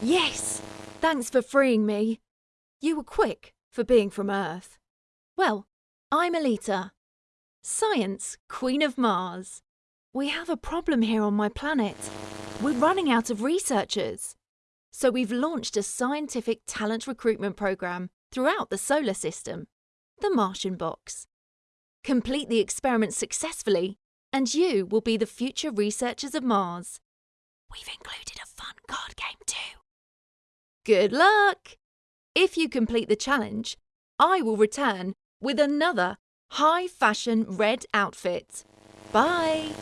Yes! Thanks for freeing me. You were quick for being from Earth. Well, I'm Alita. Science, Queen of Mars. We have a problem here on my planet. We're running out of researchers. So we've launched a scientific talent recruitment program throughout the solar system, the Martian Box. Complete the experiment successfully, and you will be the future researchers of Mars. We've included a fun too. Good luck! If you complete the challenge, I will return with another high fashion red outfit. Bye!